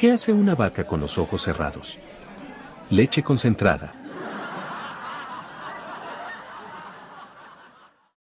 ¿Qué hace una vaca con los ojos cerrados? Leche concentrada.